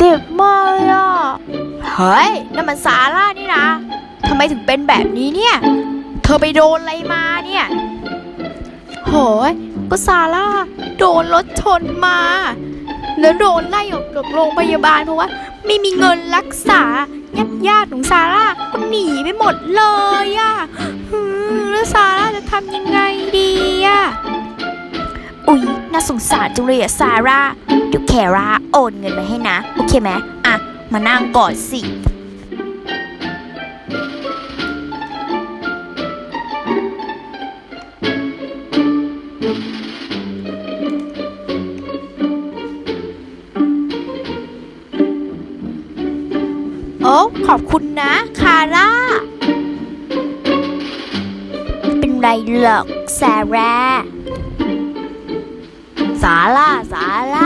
จ็บมากเลยอะ เฮ้ยนั่นมันซาร่านี่นะทำไมถึงเป็นแบบนี้เนี่ย เธอไปโดนอะไรมาเนี่ยโหยก็ซาร่าโดนรถชนมา แล้วโดนไล่ออกจากโรงพยาบาลเพราะว่า ไม่มีเงินรักษาญาติญาติๆของซาร่าก็หนีไปหมดเลยอะแล้วซาร่าจะทำยังไง น่าสงสารจังเลยอะซาร่าเดี๋ยวแคร่าโอนเงินมาให้นะ โอเคไหมอะ มานั่งก่อนสิโอ้ขอบคุณนะ คาร่า เป็นไรหรอกซาร่า สาร่าสาร่าว่า